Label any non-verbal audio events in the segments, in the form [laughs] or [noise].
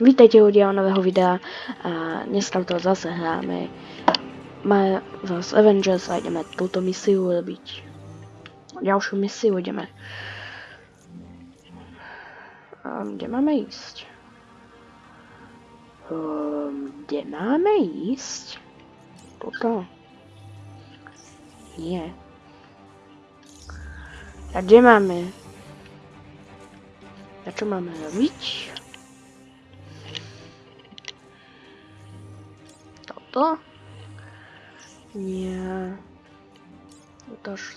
Vítejte u děla nového videa a dneska to zase hráme. Máme zase Avengers a ideme túto misiu robiť. Ďalšiu misiu ideme. A kde máme ísť? Um, kde máme ísť? Toto? Nie. A kde máme? A čo máme robiť? что? Не. Это ж...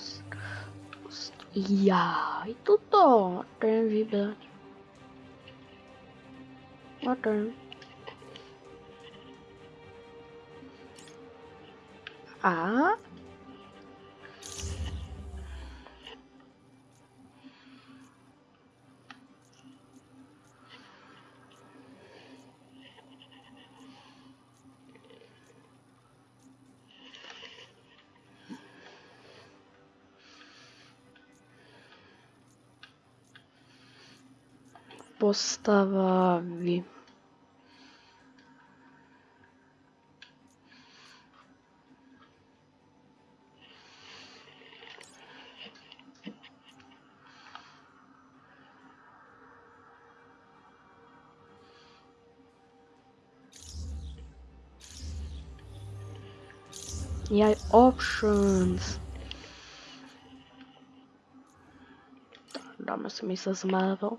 Я и тут то, прям видать. Вот он. А? Ten. A? Postavy. Yeah, options. Dáme si místo z Marvel.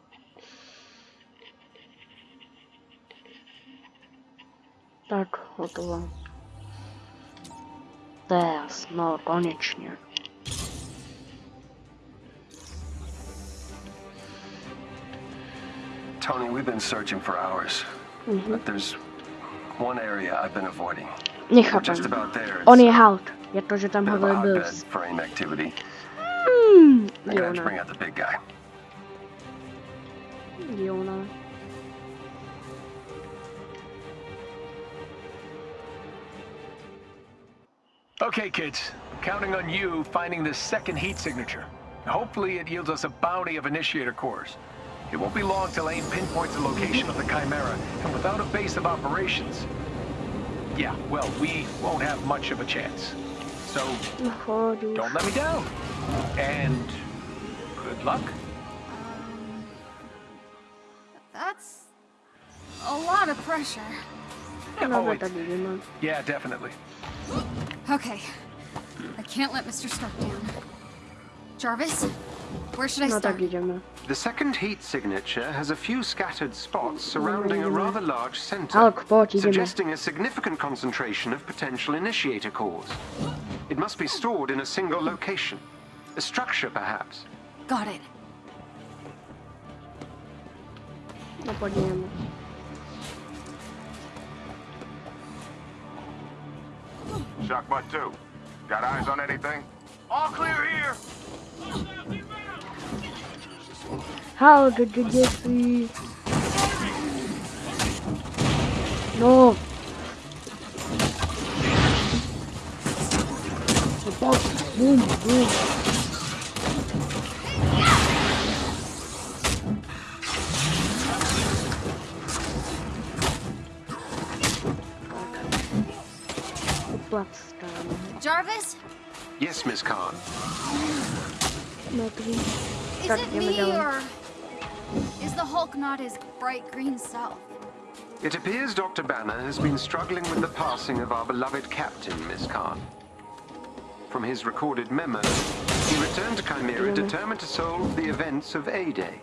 Hotovo. Teraz, no konečne. Tony, we've been searching for hours, Mhm. but there's one area I've been avoiding. About there. On It's je halt. Je to, že tam a bit of a hovoril hotbed Bruce. for AIM activity. Hmm, I'm gonna have to Jona. bring out the big guy. Okay, kids. Counting on you finding this second heat signature. Hopefully it yields us a bounty of initiator cores. It won't be long till AIM pinpoints the location of the Chimera, and without a base of operations... Yeah, well, we won't have much of a chance. So, No chodź już. don't let me down. And... good luck. Um, that's a lot of pressure. Oh, Nawet it's- tak yeah, definitely. Okay. I can't let Mr. Stark down. Jarvis, where should I No start? tak idziemy. The second heat signature has a few scattered spots mm, surrounding a mm. rather large center, Hulk, chodź, idziemy. suggesting a significant concentration of potential initiator cores. It must be stored in a single location. A structure, perhaps. Got it. Podziemy. Shockbutt 2. Got eyes on anything? All clear here. How did you get me? No. Boom, boom. Uplac tam. Jarvis, Yes, Miss Khan. No is Tak, it me wiedziałem. or is the Hulk not his bright green self? It appears Dr. Banner has been struggling with the passing of our beloved captain, Miss Khan. From his recorded memo, he returned to Chimera determined to solve the events of A-Day,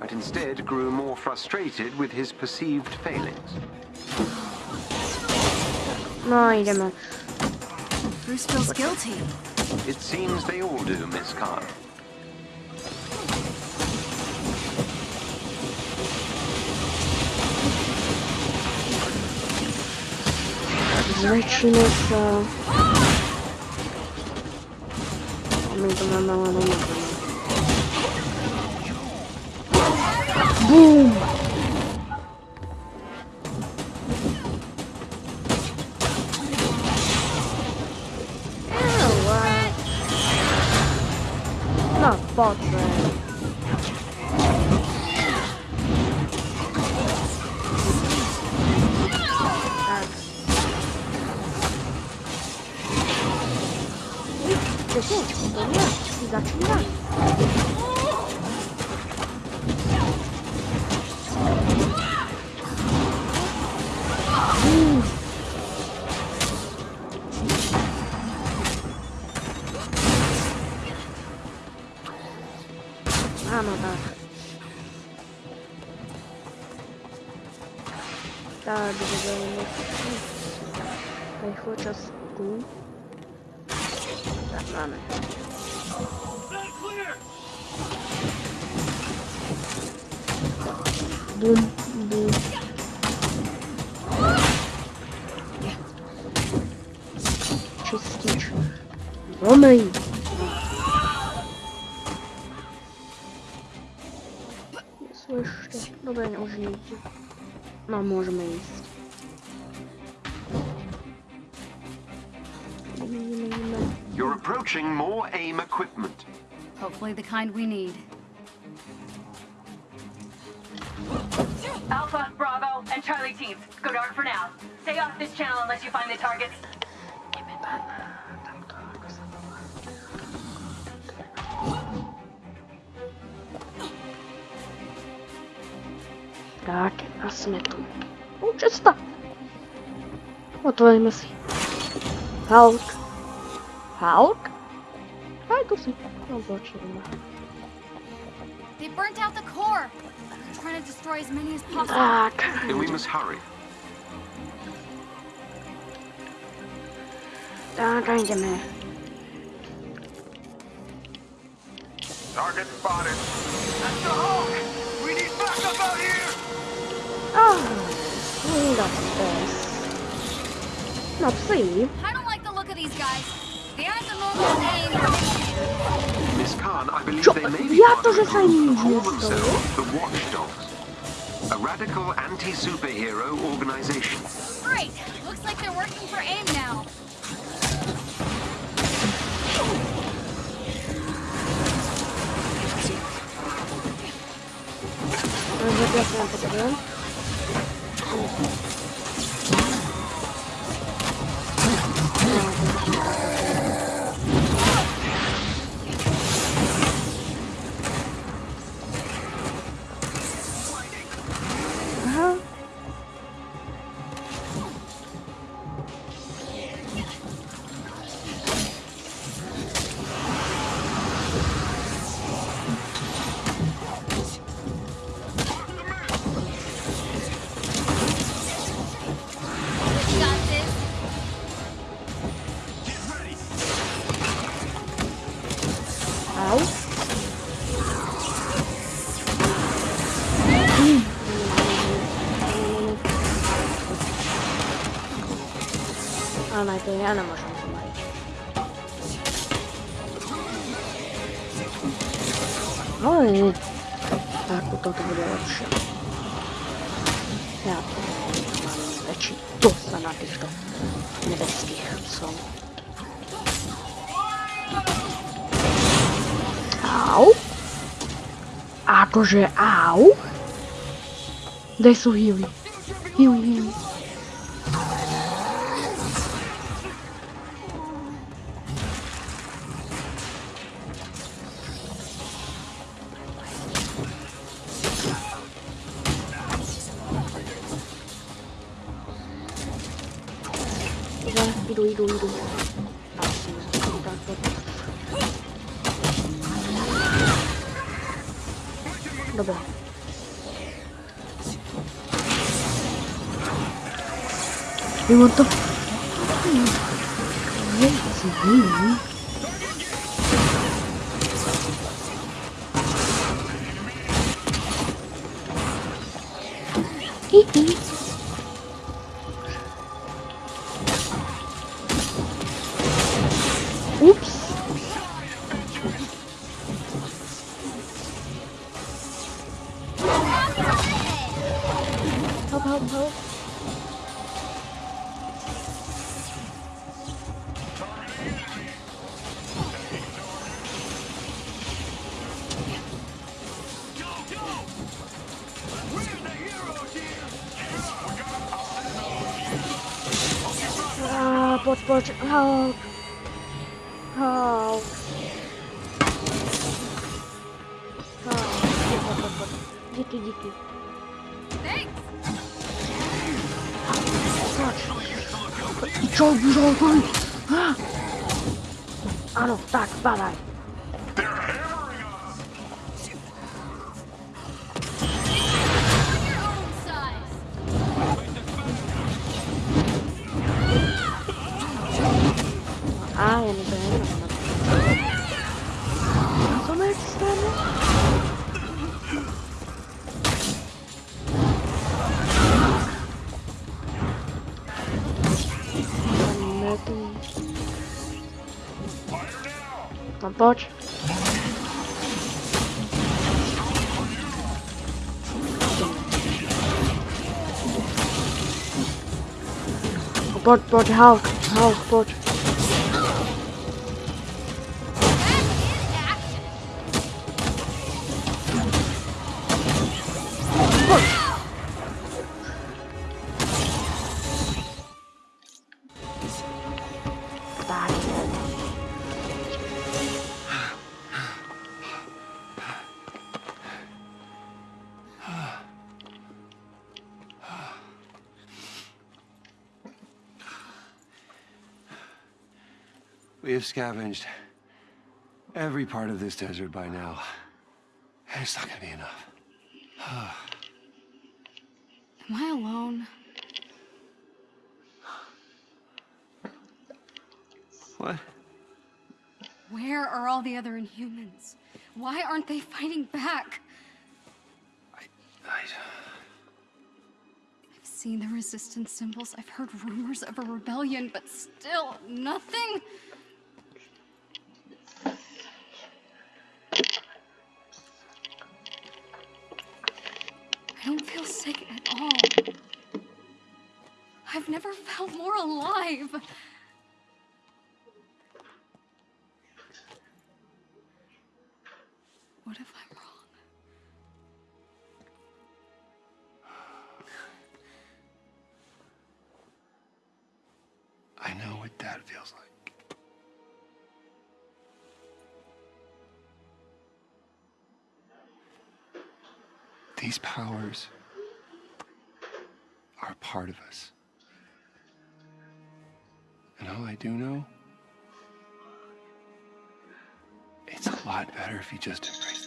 but instead grew more frustrated with his perceived failings. No idziemy. Bruce feels guilty. It seems they all do, Miss Khan. Lecimy się. My to mamy małe. Boom! A no tak. Tak, będziemy Tutaj chociaż tu. Tak, mamy. Bum, bum. Czyścić. Omyj. Nie nie użyjcie. No, możemy iść. You're approaching more AIM equipment. Hopefully the kind we need. Alpha, Bravo, and Charlie teams, go dark for now. Stay off this channel unless you find the targets. Tak, a jsme tu. O, cesta. Otvoríme si. Hulk. Hulk? Aj, tu si. No, počujeme. They burnt out the core. They're trying to destroy as many as possible. Tak. Then we must hurry. Tak, a jdeme. Target spotted. That's the Hulk! We need backup out here! Oh, that's this. No, see. I don't like the look of these guys. They aren't the normal aim. Miss Khan, I believe they may be part to, of że a group who call themselves the Watchdogs. A radical anti-superhero organization. Great. Looks like they're working for AIM now. Zapraszam Thank you. We got this. Au. A najpierw ja nie muszę pomalić. Oj. Tak, to to będzie lepsze. Projeal. Desce o Rio. Rio, Rio. You want to... Oops. Help, help, help, help. Help. Dzięki, dzięki. I czołg już Ano, tak, badaj. No pojď. Pojď, pojď, Hulk, Hulk, pojď. We have scavenged every part of this desert by now. And it's not gonna be enough. [sighs] Am I alone? What? Where are all the other Inhumans? Why aren't they fighting back? I... I've seen the resistance symbols. I've heard rumors of a rebellion, but still nothing. I've never felt more alive. Part of us. And all I do know, it's a lot better if you just embrace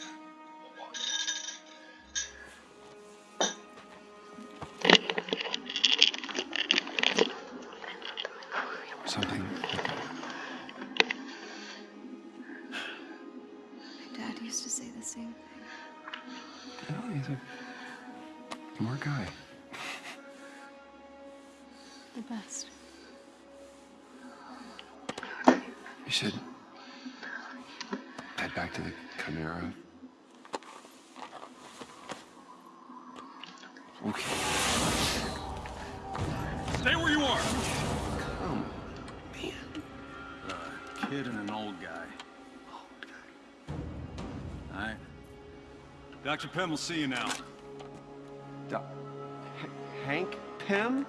to the Chimera. Okay. Stay where you are. Oh, man. A Kid and an old guy. All right. Dr. Pym will see you now. Doc- H- Hank Pym?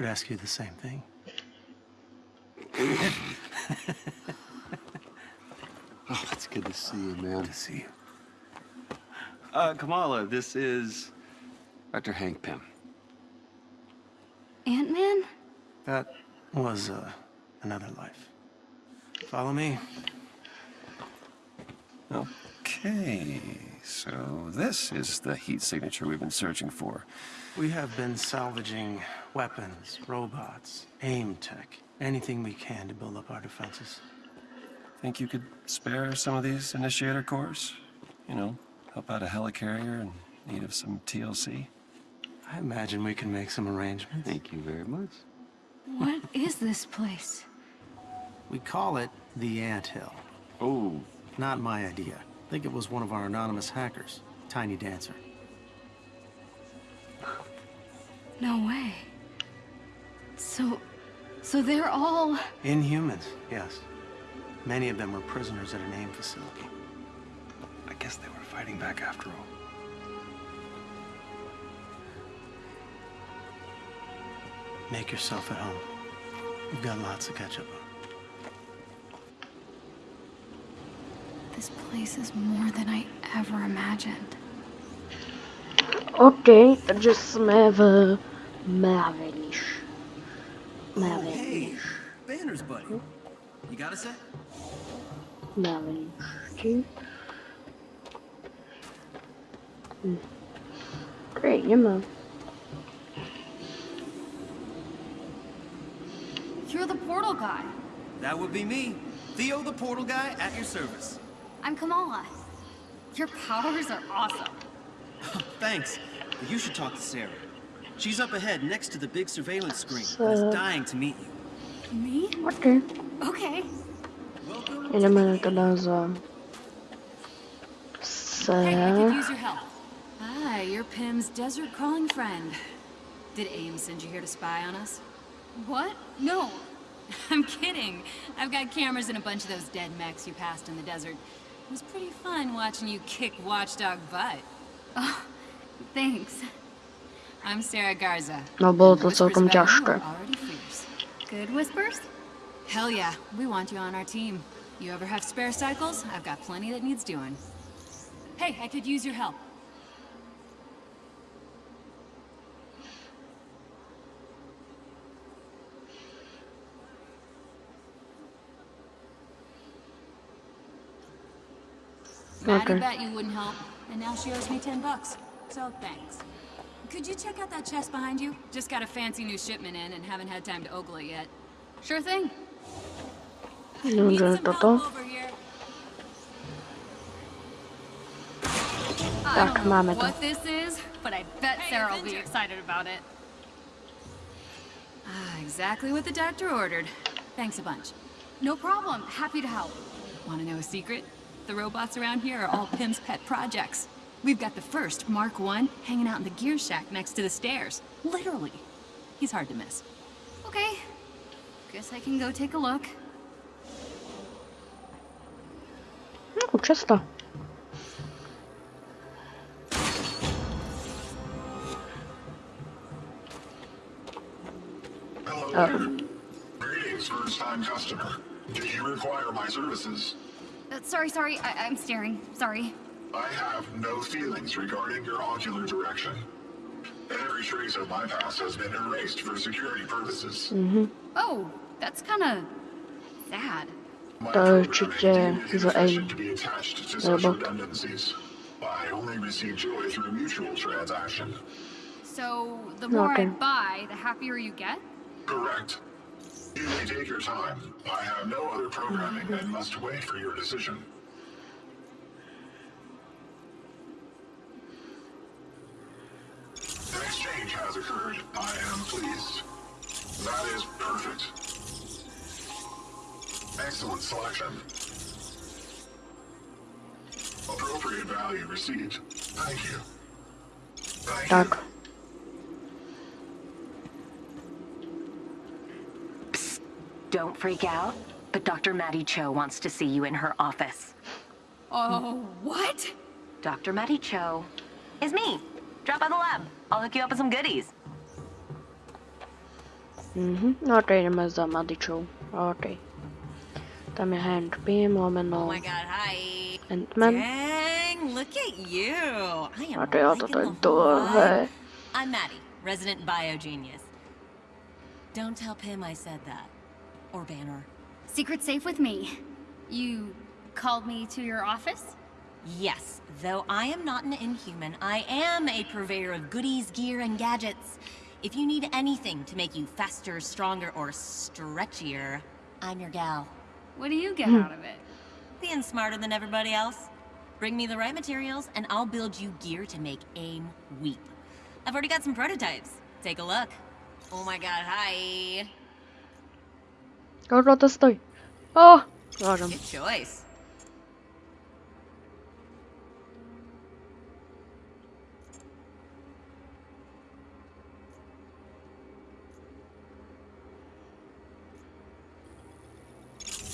Could ask you the same thing. [laughs] Oh, it's good to see you, man. Good To see you. Uh, Kamala, this is Dr. Hank Pym. Ant Man? That was uh, another life. Follow me. Okay, so this is the heat signature we've been searching for. We have been salvaging weapons, robots, aim tech, anything we can to build up our defenses. Think you could spare some of these initiator cores? You know, help out a helicarrier in need of some TLC? I imagine we can make some arrangements. Thank you very much. What is this place? We call it the Ant Hill. Oh, Not my idea. I think it was one of our anonymous hackers, Tiny Dancer. No way. So, so they're all. Inhumans, yes. Many of them were prisoners at an AIM facility. I guess they were fighting back after all. Make yourself at home. We've got lots to catch up on. This place is more than I ever imagined. Okej, takže jsme v Mavenish. Mavenish. Banner's buddy. You got a sec? Mavenish. Hm. Great, jdeme. You're the portal guy. That would be me. Theo the portal guy at your service. I'm Kamala. Your powers are awesome. [laughs] Thanks. But you should talk to Sarah. She's up ahead next to the big surveillance screen. So- That's dying to meet you. Me? Okej, Okay. Welcome. jdeme teda za... Hey, I could use your help. Hi, you're Pym's desert crawling friend. Did AIM send you here to spy on us? What? No. [laughs] I'm kidding. I've got cameras in a bunch of those dead mechs you passed in the desert. It was pretty fun watching you kick watchdog butt. Oh, thanks. I'm Sarah Garza. No było and the to całkiem ciężkie. are already fierce. Good whispers? Hell yeah, we want you on our team. You ever have spare cycles? I've got plenty that needs doing. Hey, I could use your help. Maddie Okay. bet you wouldn't help, and now she owes me ten bucks. So thanks. Could you check out that chest behind you? Just got a fancy new shipment in and haven't had time to ogle it yet. Sure thing. Need Dobrze, some to help to. over here. I don't know what this is, but I bet Hey, Sarah will be excited about it. Ah, exactly what the doctor ordered. Thanks a bunch. No problem. Happy to help. Want to know a secret? The robots around here are all Pym's pet projects. We've got the first, Mark 1, hanging out in the gear shack next to the stairs. Literally. He's hard to miss. Okay. Guess I can go take a look. No, czysto. Hello Oh. Greetings, first-time customer. Do you require my services? Uh, sorry, sorry. I I'm staring. Sorry. I have no feelings regarding your ocular direction. Every trace of my past has been erased for security purposes. Mhm. Oh, that's kind of sad. My To programming určitě deemed za AIM. to be attached to such Robot. redundancies. I only receive joy through mutual transaction. So the more Okay. I buy, the happier you get. Correct. You may take your time. I have no other programming and must wait for your decision. An exchange has occurred. I am pleased. That is perfect. Excellent selection. Appropriate value received. Thank you. Thank you. Don't freak out, but Dr. Maddie Cho wants to see you in her office. Oh, what? Dr. Maddie Cho is me. Drop by the lab. I'll hook you up with some goodies. Mm-hmm. No to jdeme za Madičou. Ok. Tam je Hank Pym, lomeno Oh my god, hi. Ant-Man. Dang, look at you. I am A to liking the whole dlouhé. I'm Maddie, resident biogenius. Don't tell Pym I said that. Or Banner. Secret safe with me. You called me to your office? Yes, though I am not an inhuman, I am a purveyor of goodies, gear, and gadgets. If you need anything to make you faster, stronger, or stretchier, I'm your gal. What do you get out of it? [laughs] Being smarter than everybody else. Bring me the right materials, and I'll build you gear to make AIM weep. I've already got some prototypes. Take a look. Oh my god, hi. Gorota stój! O! Uważam. Good choice.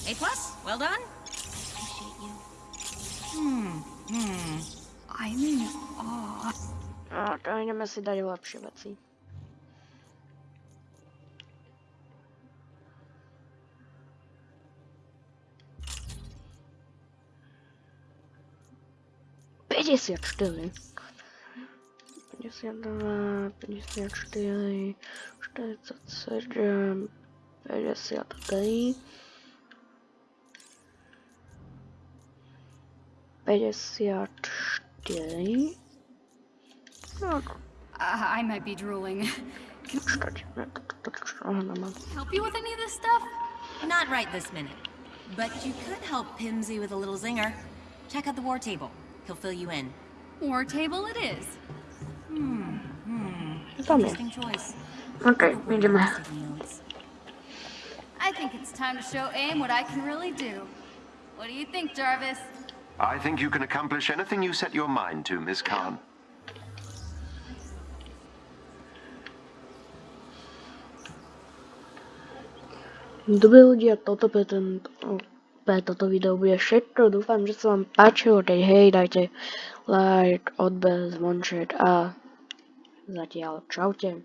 A plus? Well done? Appreciate you. Hmm, hmm. I'm in awe. A, to nie ma dalej let's see. 54. 54, 47, 53, 54. Uh, I might be drooling. help you with any of this stuff? Not right this minute. But you could help Pimsy with a little zinger. Check out the war table. He'll fill you in. War table it is. Hmm. Hmm. Tam je. Interesting choice. Okay, ideme. I think it's time to show AIM what I can really do. What do you think, Jarvis? I think you can accomplish anything you set your mind to, Miss Khan. Dobrý ľudia, toto pre, ten, pre toto video bude všetko. Dúfam, že sa vám páčilo. Keď hej, dajte like, odber, zvonček a zatiaľ čaute.